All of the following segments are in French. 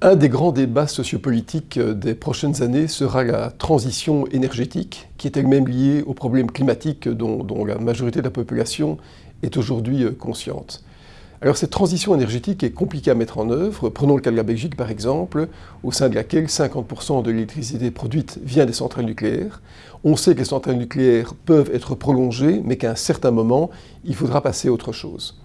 Un des grands débats sociopolitiques des prochaines années sera la transition énergétique, qui est elle-même liée aux problèmes climatiques dont, la majorité de la population est aujourd'hui euh, consciente. Alors cette transition énergétique est compliquée à mettre en œuvre. Prenons le cas de la Belgique par exemple, au sein de laquelle 50% de l'électricité produite vient des centrales nucléaires. On sait que les centrales nucléaires peuvent être prolongées, mais qu'à un certain moment, il faudra passer à autre chose.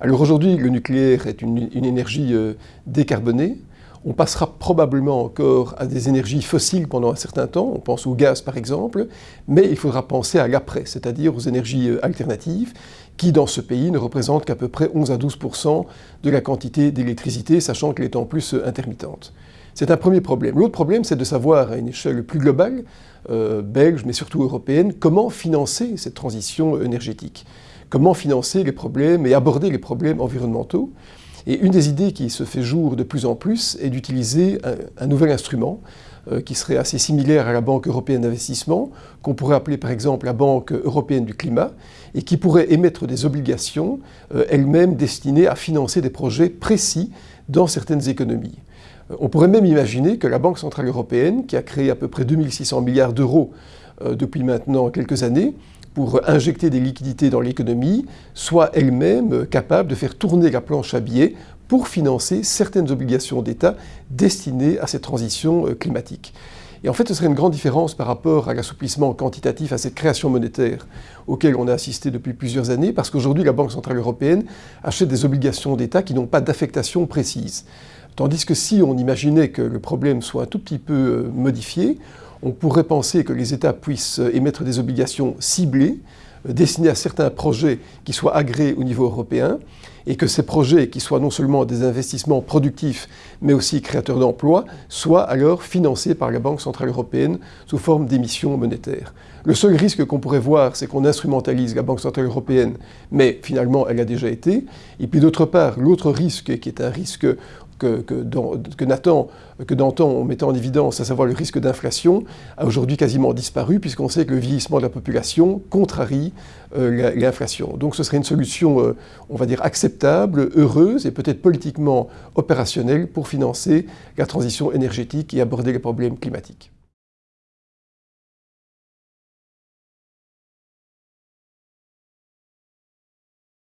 Alors aujourd'hui, le nucléaire est une, une énergie euh, décarbonée, on passera probablement encore à des énergies fossiles pendant un certain temps, on pense au gaz par exemple, mais il faudra penser à l'après, c'est-à-dire aux énergies euh, alternatives, qui dans ce pays ne représentent qu'à peu près 11 à 12% de la quantité d'électricité, sachant qu'elle est en plus euh, intermittente. C'est un premier problème. L'autre problème, c'est de savoir à une échelle plus globale, euh, belge, mais surtout européenne, comment financer cette transition énergétique. Comment financer les problèmes et aborder les problèmes environnementaux. Et une des idées qui se fait jour de plus en plus est d'utiliser un, nouvel instrument euh, qui serait assez similaire à la Banque européenne d'investissement, qu'on pourrait appeler par exemple la Banque européenne du climat, et qui pourrait émettre des obligations euh, elles-mêmes destinées à financer des projets précis dans certaines économies. Euh, on pourrait même imaginer que la Banque Centrale Européenne, qui a créé à peu près 2600 milliards d'euros depuis maintenant quelques années, pour injecter des liquidités dans l'économie, soit elle-même capable de faire tourner la planche à billets pour financer certaines obligations d'État destinées à cette transition euh, climatique. Et en fait, ce serait une grande différence par rapport à l'assouplissement quantitatif, à cette création monétaire auquel on a assisté depuis plusieurs années, parce qu'aujourd'hui, la Banque Centrale Européenne achète des obligations d'État qui n'ont pas d'affectation précise. Tandis que si on imaginait que le problème soit un tout petit peu euh, modifié, on pourrait penser que les États puissent émettre des obligations ciblées, euh, destinées à certains projets qui soient agréés au niveau européen, et que ces projets, qui soient non seulement des investissements productifs, mais aussi créateurs d'emplois, soient alors financés par la Banque Centrale Européenne sous forme d'émissions monétaires. Le seul risque qu'on pourrait voir, c'est qu'on instrumentalise la Banque Centrale Européenne, mais finalement elle a déjà été. Et puis d'autre part, l'autre risque, qui est un risque que, que, que Nathan, que d'antan on mettait en évidence, à savoir le risque d'inflation, a aujourd'hui quasiment disparu, puisqu'on sait que le vieillissement de la population contrarie euh, l'inflation. Donc ce serait une solution, euh, on va dire, heureuse et peut-être politiquement opérationnelle pour financer la transition énergétique et aborder les problèmes climatiques.